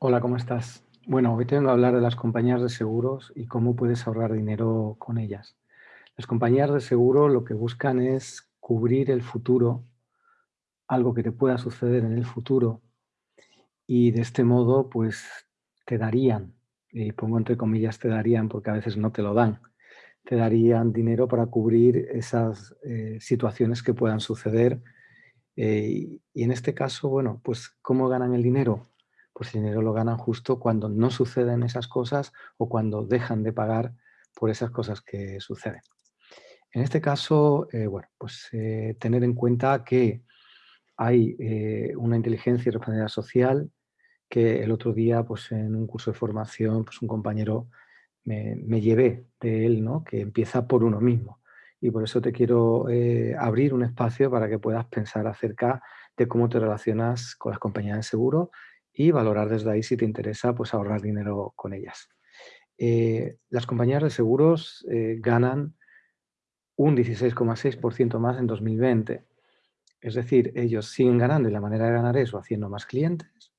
Hola, ¿cómo estás? Bueno, hoy te vengo a hablar de las compañías de seguros y cómo puedes ahorrar dinero con ellas. Las compañías de seguro lo que buscan es cubrir el futuro, algo que te pueda suceder en el futuro, y de este modo, pues, te darían, y pongo entre comillas te darían porque a veces no te lo dan, te darían dinero para cubrir esas eh, situaciones que puedan suceder. eh, y en este caso, bueno, pues, ¿cómo ganan el dinero? Pues el dinero lo ganan justo cuando no suceden esas cosas o cuando dejan de pagar por esas cosas que suceden. En este caso, eh, bueno, pues eh, tener en cuenta que hay eh, una inteligencia y responsabilidad social que el otro día, pues en un curso de formación, pues un compañero me, me llevé de él, ¿no? Que empieza por uno mismo. Y por eso te quiero eh, abrir un espacio para que puedas pensar acerca de cómo te relacionas con las compañías de seguro y valorar desde ahí si te interesa pues, ahorrar dinero con ellas. Eh, las compañías de seguros eh, ganan un 16,6% más en 2020. Es decir, ellos siguen ganando y la manera de ganar eso haciendo más clientes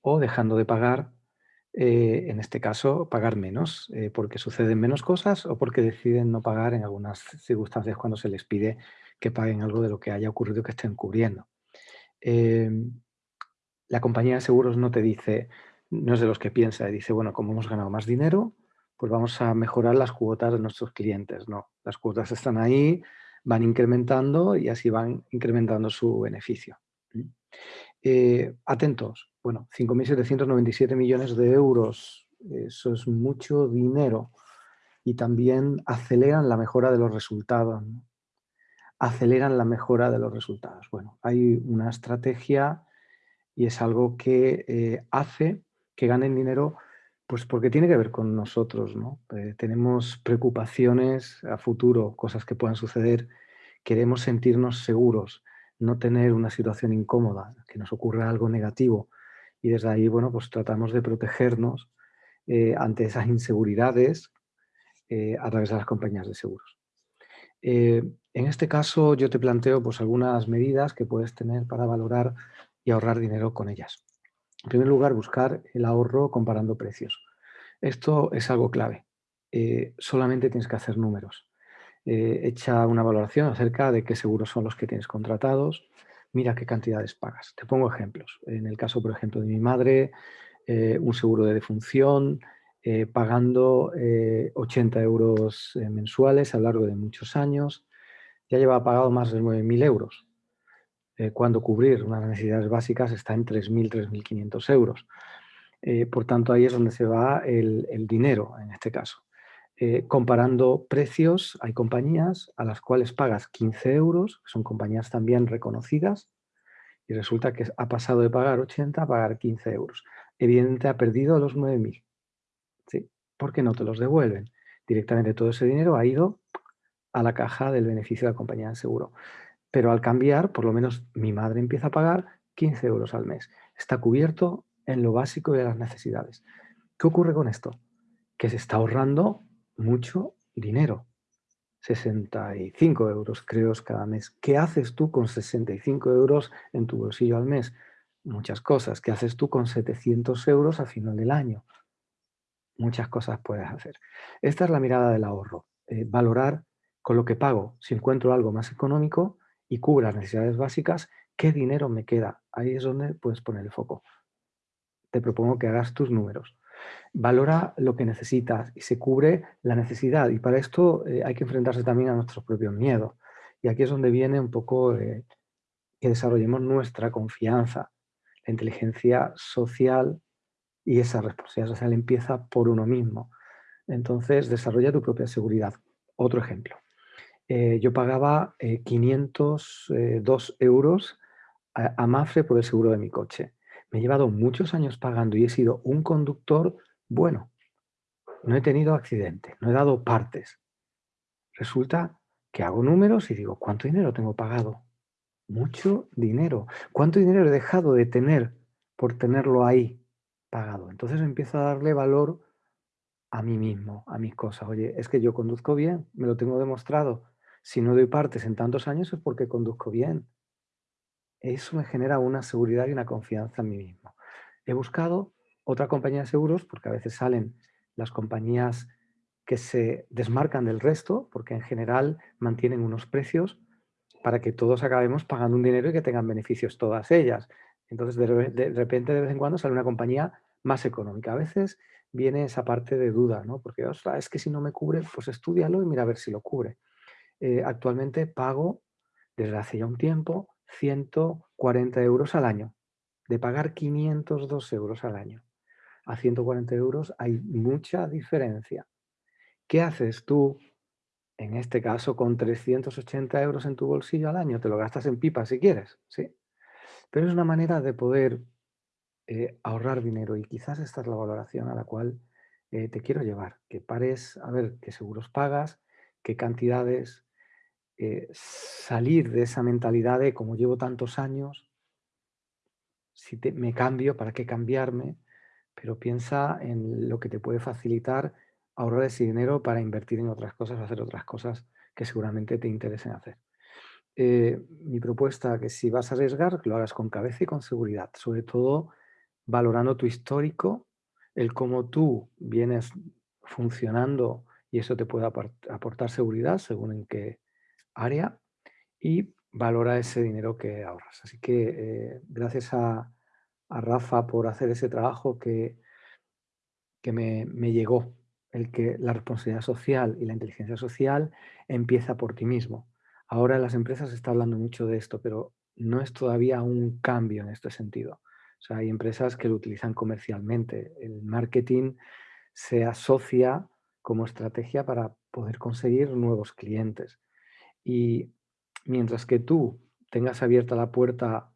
o dejando de pagar, eh, en este caso, pagar menos, porque suceden menos cosas o porque deciden no pagar en algunas circunstancias cuando se les pide que paguen algo de lo que haya ocurrido que estén cubriendo. La compañía de seguros no te dice, no es de los que piensa, dice, bueno, como hemos ganado más dinero, pues vamos a mejorar las cuotas de nuestros clientes. No, las cuotas están ahí, van incrementando y así van incrementando su beneficio. Eh, atentos, bueno, 5.797 millones de euros, eso es mucho dinero y también aceleran la mejora de los resultados. Aceleran la mejora de los resultados. Bueno, hay una estrategia y es algo que eh, hace que ganen dinero pues porque tiene que ver con nosotros, ¿no? Eh, tenemos preocupaciones a futuro, cosas que puedan suceder, queremos sentirnos seguros, no tener una situación incómoda, que nos ocurra algo negativo. Y desde ahí, bueno, pues tratamos de protegernos eh, ante esas inseguridades a través de las compañías de seguros. En este caso yo te planteo pues, algunas medidas que puedes tener para valorar y ahorrar dinero con ellas. En primer lugar, buscar el ahorro comparando precios. Esto es algo clave. Eh, solamente tienes que hacer números. Eh, echa una valoración acerca de qué seguros son los que tienes contratados. Mira qué cantidades pagas. Te pongo ejemplos. En el caso, por ejemplo, de mi madre, eh, un seguro de defunción, pagando 80 eh, euros mensuales a lo largo de muchos años. Ya lleva pagado más de 9.000 euros eh, cuando cubrir unas necesidades básicas está en 3.000, 3.500 euros. Eh, por tanto, ahí es donde se va el, dinero, en este caso. Eh, comparando precios, hay compañías a las cuales pagas 15 euros, que son compañías también reconocidas, y resulta que ha pasado de pagar 80 a pagar 15 euros. Evidentemente ha perdido los 9.000. ¿sí? Porque no te los devuelven. Directamente todo ese dinero ha ido a la caja del beneficio de la compañía de seguro. Pero al cambiar, por lo menos mi madre empieza a pagar 15 euros al mes. Está cubierto en lo básico de las necesidades. ¿Qué ocurre con esto? Que se está ahorrando mucho dinero. 65 euros creo cada mes. ¿Qué haces tú con 65 euros en tu bolsillo al mes? Muchas cosas. ¿Qué haces tú con 700 euros a final del año? Muchas cosas puedes hacer. Esta es la mirada del ahorro. Eh, valorar con lo que pago, si encuentro algo más económico, y cubra las necesidades básicas, ¿qué dinero me queda? Ahí es donde puedes poner el foco. Te propongo que hagas tus números. Valora lo que necesitas y se cubre la necesidad. Y para esto eh, hay que enfrentarse también a nuestros propios miedos. Y aquí es donde viene un poco eh, que desarrollemos nuestra confianza. La inteligencia social y esa responsabilidad social empieza por uno mismo. Entonces, desarrolla tu propia seguridad. Otro ejemplo eh, yo pagaba eh, 502 eh, euros a, a, Mafre por el seguro de mi coche. Me he llevado muchos años pagando y he sido un conductor bueno. No he tenido accidente, no he dado partes. Resulta que hago números y digo, ¿cuánto dinero tengo pagado? Mucho dinero. ¿Cuánto dinero he dejado de tener por tenerlo ahí pagado? Entonces empiezo a darle valor a mí mismo, a mis cosas. Oye, es que yo conduzco bien, me lo tengo demostrado si no doy partes en tantos años es porque conduzco bien. Eso me genera una seguridad y una confianza en mí mismo. He buscado otra compañía de seguros, porque a veces salen las compañías que se desmarcan del resto, porque en general mantienen unos precios para que todos acabemos pagando un dinero y que tengan beneficios todas ellas. Entonces, de, repente, de vez en cuando sale una compañía más económica. A veces viene esa parte de duda, ¿no? Porque, es que si no me cubre, pues estudialo y mira a ver si lo cubre. Eh, actualmente pago, desde hace ya un tiempo, 140 euros al año. De pagar 502 euros al año a 140 euros hay mucha diferencia. ¿Qué haces tú, en este caso, con 380 euros en tu bolsillo al año? Te lo gastas en pipa si quieres, ¿sí? Pero es una manera de poder eh, ahorrar dinero y quizás esta es la valoración a la cual eh, te quiero llevar, que pares a ver qué seguros pagas, qué cantidades, eh, salir de esa mentalidad de como llevo tantos años, si me cambio, ¿para qué cambiarme? Pero piensa en lo que te puede facilitar ahorrar ese dinero para invertir en otras cosas hacer otras cosas que seguramente te interesen hacer. mi propuesta que si vas a arriesgar, lo hagas con cabeza y con seguridad, sobre todo valorando tu histórico, el cómo tú vienes funcionando y eso te puede aportar seguridad según en qué área y valora ese dinero que ahorras. Así que eh, gracias a, Rafa por hacer ese trabajo que, que me, me, llegó, el que la responsabilidad social y la inteligencia social empieza por ti mismo. Ahora en las empresas se está hablando mucho de esto, pero no es todavía un cambio en este sentido. O sea, hay empresas que lo utilizan comercialmente. El marketing se asocia como estrategia para poder conseguir nuevos clientes. Y mientras que tú tengas abierta la puerta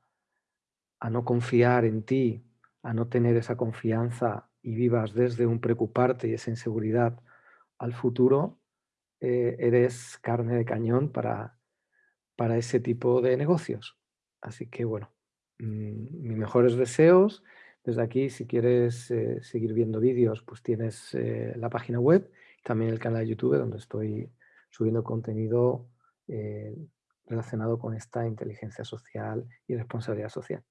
a no confiar en ti, a no tener esa confianza y vivas desde un preocuparte y esa inseguridad al futuro, eh, eres carne de cañón para, para ese tipo de negocios. Así que bueno, Mm, mis mejores deseos. Desde aquí, si quieres eh, seguir viendo vídeos, pues tienes eh, la página web, también el canal de YouTube donde estoy subiendo contenido eh, relacionado con esta inteligencia social y responsabilidad social.